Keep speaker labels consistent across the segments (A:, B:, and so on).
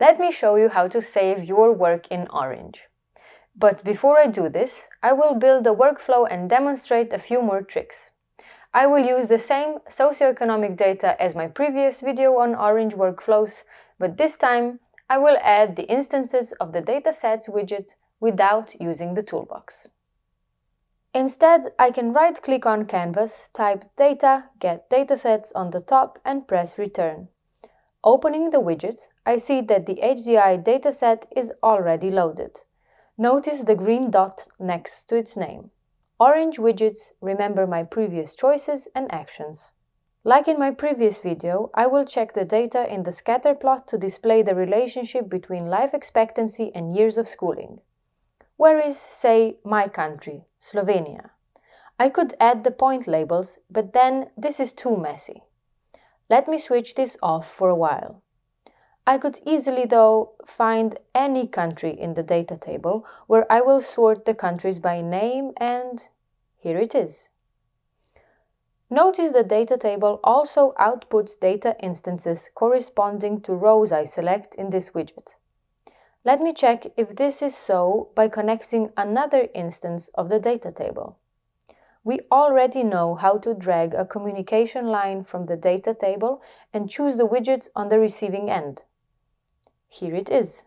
A: let me show you how to save your work in Orange. But before I do this, I will build a workflow and demonstrate a few more tricks. I will use the same socioeconomic data as my previous video on Orange workflows, but this time I will add the instances of the datasets widget without using the toolbox. Instead, I can right-click on Canvas, type Data, Get Datasets on the top and press Return. Opening the widget, I see that the HDI dataset is already loaded. Notice the green dot next to its name. Orange widgets remember my previous choices and actions. Like in my previous video, I will check the data in the scatter plot to display the relationship between life expectancy and years of schooling. Where is, say, my country, Slovenia? I could add the point labels, but then this is too messy. Let me switch this off for a while. I could easily, though, find any country in the data table where I will sort the countries by name and here it is. Notice the data table also outputs data instances corresponding to rows I select in this widget. Let me check if this is so by connecting another instance of the data table. We already know how to drag a communication line from the data table and choose the widget on the receiving end. Here it is.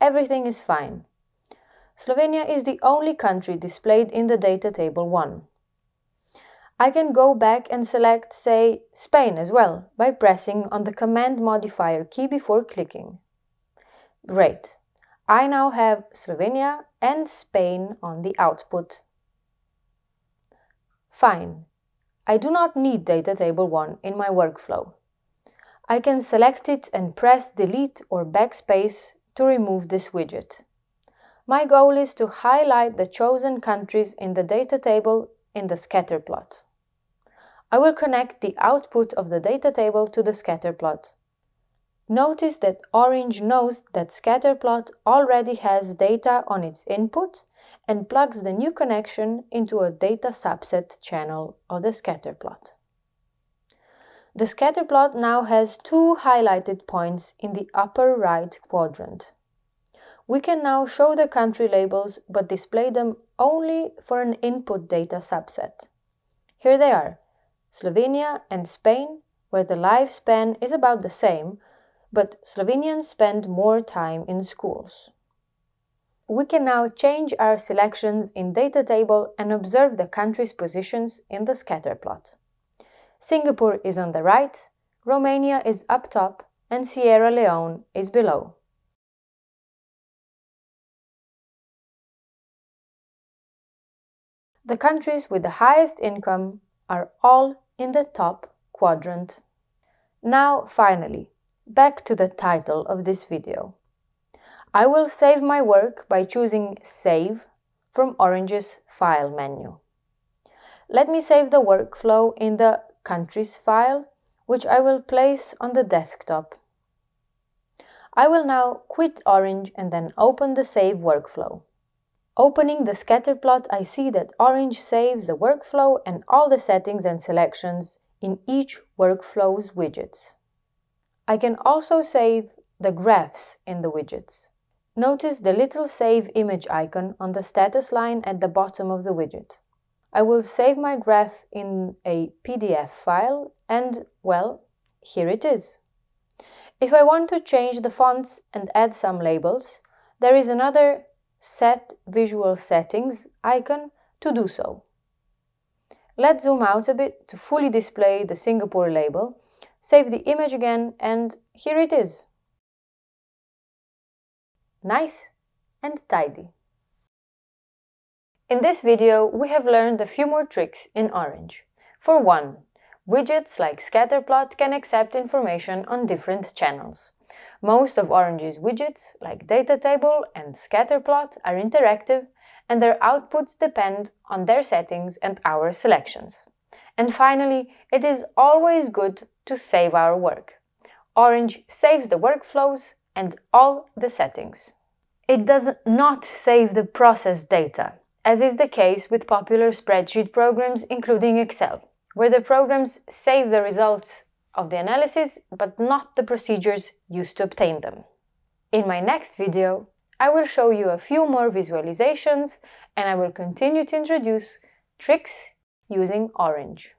A: Everything is fine. Slovenia is the only country displayed in the data table 1. I can go back and select, say, Spain as well by pressing on the command modifier key before clicking. Great. I now have Slovenia and Spain on the output. Fine. I do not need data table 1 in my workflow. I can select it and press delete or backspace to remove this widget. My goal is to highlight the chosen countries in the data table in the scatter plot. I will connect the output of the data table to the scatter plot. Notice that Orange knows that Scatterplot already has data on its input and plugs the new connection into a data subset channel of the scatterplot. The scatterplot now has two highlighted points in the upper right quadrant. We can now show the country labels but display them only for an input data subset. Here they are, Slovenia and Spain, where the lifespan is about the same, but Slovenians spend more time in schools. We can now change our selections in data table and observe the country's positions in the scatter plot. Singapore is on the right, Romania is up top and Sierra Leone is below. The countries with the highest income are all in the top quadrant. Now, finally, Back to the title of this video. I will save my work by choosing Save from Orange's File menu. Let me save the workflow in the Countries file, which I will place on the desktop. I will now quit Orange and then open the Save workflow. Opening the scatter plot, I see that Orange saves the workflow and all the settings and selections in each workflow's widgets. I can also save the graphs in the widgets. Notice the little Save Image icon on the status line at the bottom of the widget. I will save my graph in a PDF file and, well, here it is. If I want to change the fonts and add some labels, there is another Set Visual Settings icon to do so. Let's zoom out a bit to fully display the Singapore label Save the image again and here it is. Nice and tidy. In this video, we have learned a few more tricks in Orange. For one, widgets like Scatterplot can accept information on different channels. Most of Orange's widgets, like data table and Scatterplot, are interactive and their outputs depend on their settings and our selections. And finally, it is always good to save our work. Orange saves the workflows and all the settings. It does not save the process data, as is the case with popular spreadsheet programs including Excel, where the programs save the results of the analysis, but not the procedures used to obtain them. In my next video, I will show you a few more visualizations and I will continue to introduce tricks using Orange.